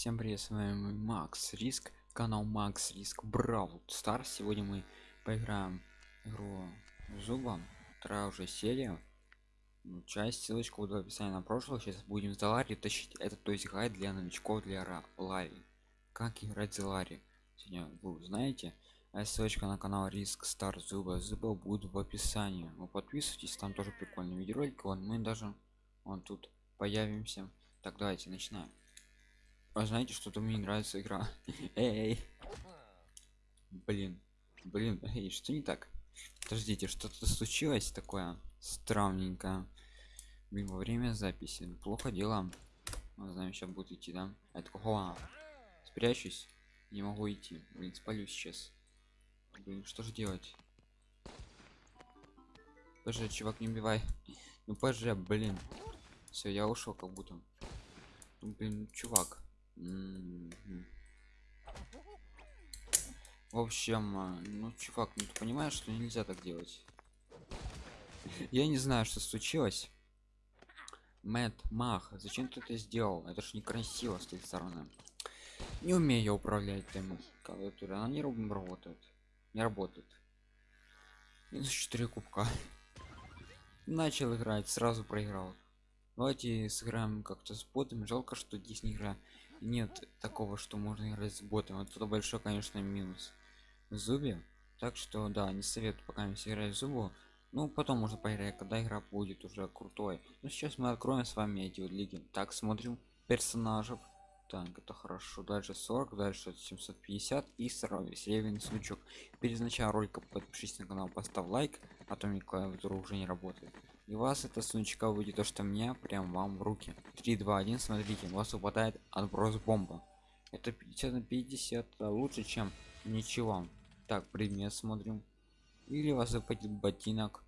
Всем привет, с вами Макс Риск, канал Макс Риск Браул Стар. Сегодня мы поиграем игру Зубом, вторая уже серия. Ну, часть, ссылочку в описании на прошлое. Сейчас будем за Ларри тащить. Это то есть гайд для новичков для Ларри. Как играть за Ларри. Сегодня вы знаете. А ссылочка на канал Риск Стар Зуба. Зуба будет в описании. Вы подписывайтесь, там тоже прикольный видеоролик. Вон мы даже вон тут появимся. Так, давайте начинаем. А знаете, что-то мне не нравится игра. Эй, блин, блин, эй, что не так? Подождите, что-то случилось такое странненькое. Блин, во время записи. Плохо дела. Мы знаем, сейчас будет идти, да? Это кого? Спрячусь. Не могу идти. Блин, спалю сейчас. Блин, что же делать? Поже, чувак, не убивай. Ну поже, блин. Все, я ушел как будто. Ну, блин, чувак. В общем, а, ну, чувак, ну ты понимаешь, что нельзя так делать? Я не знаю, что случилось. Мэт, Мах, зачем ты это сделал? Это ж некрасиво с той стороны. Не умею я управлять тем клавиатурой, она не работает. Не работает. Минус 4 кубка. Начал играть, сразу проиграл. Давайте сыграем как-то с ботом. Жалко, что здесь не игра нет такого что можно играть с ботом вот это большой конечно минус. Зубе так что да не советую пока не играть зубу. Ну потом можно поиграть когда игра будет уже крутой. Но сейчас мы откроем с вами эти вот лиги. Так смотрим персонажев. Так это хорошо. Дальше 40 дальше 750 и сразу серебряный сундучок перед началом ролика подпишись на канал поставь лайк а то мне клавиатура уже не работает и вас это сундучка выйдет то что мне прям вам в руки. 3 2 1 смотрите у вас выпадает отброс бомба это 50 на 50 а лучше чем ничего. Так предмет смотрим. Или у вас выпадет ботинок.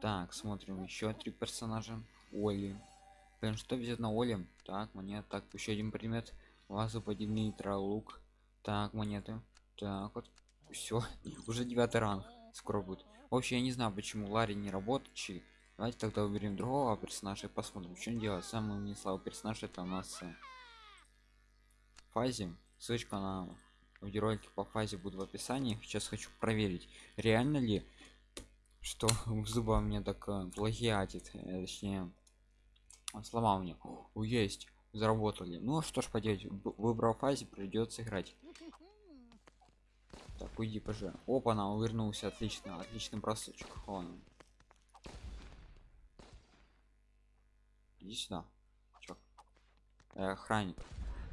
Так смотрим еще три персонажа. Оли. Блин, что взять на оле так монет так еще один предмет. У вас выпадет нейтрал лук. Так монеты. Так вот все уже девятый ранг. Скоро будет. Вообще я не знаю почему ларри не работает давайте тогда уберем другого персонажа и посмотрим что делать самый не слабый персонаж это у нас э, фазе ссылочка на видеоролики по фазе будет в описании. Сейчас хочу проверить реально ли что зуба мне так э, плагиатит э, точнее слова у меня. О, есть заработали. Ну что ж поделать выбрал фазе придется играть. Так уйди пожалуйста. Опа она увернулся отлично отличный бросочек. Он иди сюда Чё? Э, охранник.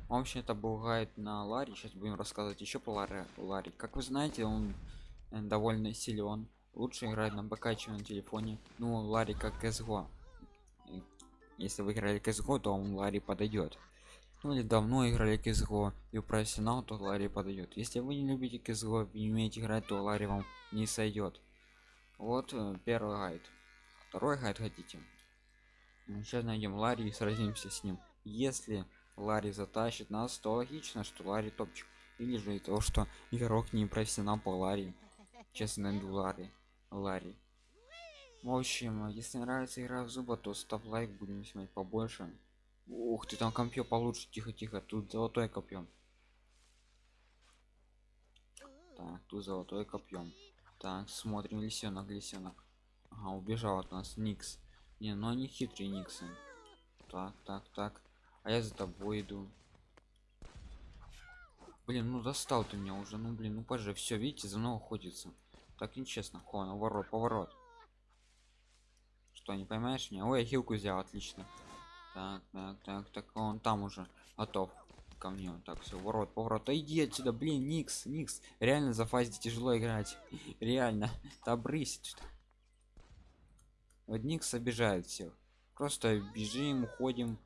Он вообще это гайд на ларе. Сейчас будем рассказывать еще по ларе ларе. Как вы знаете он э, довольно силен лучше играть на БК чем на телефоне. Ну лари как CSGO если вы играли CSGO то он лари подойдет ну или давно играли CSGO и профессионал то лари подойдет если вы не любите CSGO и не умеете играть то лари вам не сойдет вот э, первый гайд. Второй гайд хотите сейчас найдем ларри и сразимся с ним. Если ларри затащит нас то логично что ларри топчик. Или же и то что игрок не профессионал по ларри. Честно найду ларри. Ларри. В общем если нравится игра в зуба то ставь лайк будем снимать побольше. Ух ты там копье получше. Тихо тихо. Тут золотое копьем так тут золотое копьем так смотрим лисенок лисенок. Ага убежал от нас никс не, ну они хитрые Никсы. Так, так, так. А я за тобой иду. Блин, ну достал ты меня уже. Ну блин, ну позже все, видите, за мной охотится. Так нечестно. Хо, наворот, поворот. Что, не поймаешь меня? Ой, я хилку взял, отлично. Так, так, так, так, он там уже готов ко мне. Так, все, ворот, поворот. Да иди отсюда, блин, Никс, Никс. Реально за фазе тяжело играть. Реально. Да брысь. Вот Никс обижает всех. Просто бежим, уходим,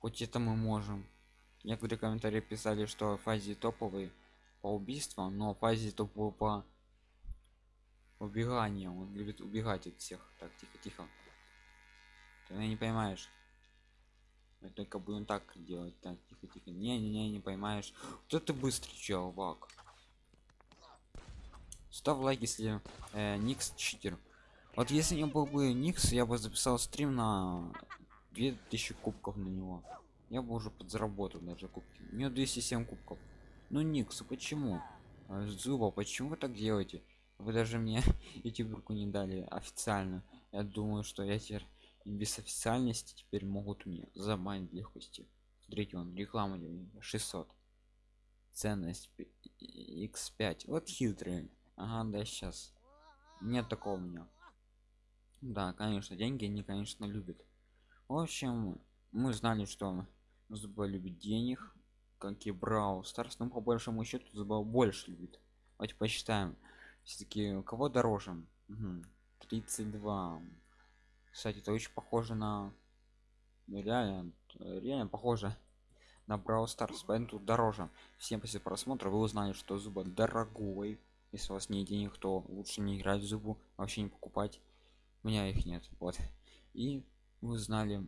хоть это мы можем. Некоторые комментарии писали, что фазе топовый по убийствам, но фазе топовый по убеганию. Он любит убегать от всех. Так, тихо, тихо. Ты не поймаешь. Мы только будем так делать. Так, тихо, тихо. Не, не, не, не поймаешь. Кто ты быстрый чувак? Ставь лайк, если э, Никс читер. Вот если не был бы Никс, я бы записал стрим на 2000 кубков на него. я бы уже подзаработал даже кубки у нее 207 кубков. Ну никс почему? А, зуба почему вы так делаете? Вы даже мне эти руку не дали официально. Я думаю что я теперь без официальности теперь могут мне забанить легкости. Смотрите он реклама 600 ценность x5 вот хитрый. Ага да сейчас нет такого у меня да конечно деньги они конечно любят в общем мы знали что зуба любит денег как и брау старс но по большому счету зуба больше любит давайте посчитаем все-таки кого дороже угу. 32 кстати это очень похоже на ну, реально реально похоже на Brawl Stars, поэтому тут дороже. Всем после просмотра вы узнали, что зуба дорогой. Если у вас нет денег, то лучше не играть в зубу, вообще не покупать. У меня их нет, вот. И вы узнали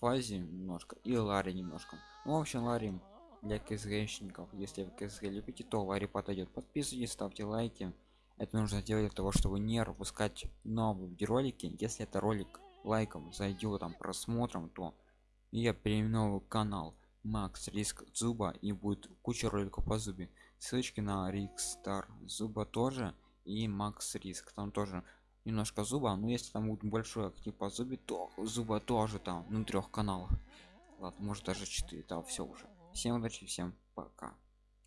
фазе немножко и Ларри немножко. Ну, в общем, Ларри для КСГшников. Если вы КСГ любите, то Ларри подойдет. Подписывайтесь, ставьте лайки. Это нужно делать для того, чтобы не пропускать новые видеоролики. Если это ролик лайком зайдет там просмотром, то я переименую канал макс риск зуба и будет куча роликов по зубе ссылочки на рикстар зуба тоже и макс риск там тоже немножко зуба но если там будет большой актив по зубе то зуба тоже там на трех каналах. Ладно может даже 4 там все уже. Всем удачи всем пока